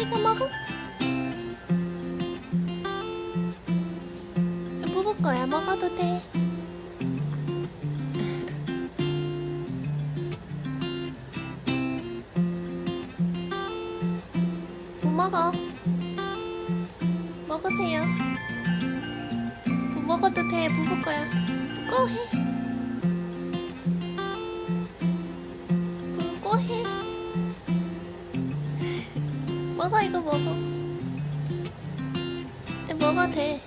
이거 먹어? 뽑을 거야 먹어도 돼못 뭐 먹어? 먹으세요. 뭐 먹어도 돼 뽑을 거야. 무거워해. 먹어 이거 먹어. 에, 먹어도 돼.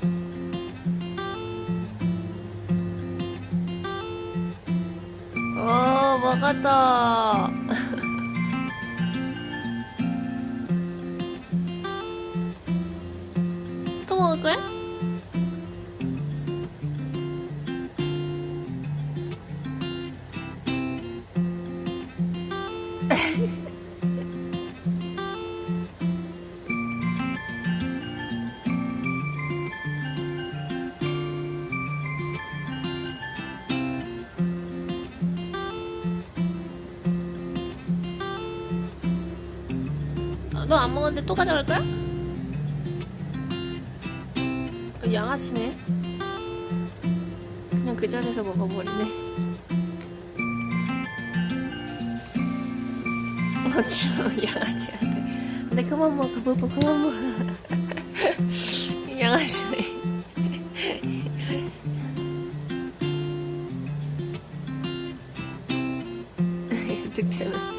오 먹었다. 또 먹을 거야? 너 안 먹었는데 또 가져갈 거야? 어, 양아치네. 그냥 그 자리에서 먹어버리네. 어쭈 양아치한테. 근데 그만 먹어, 부부 그만 먹어. 양아치네. 득템은.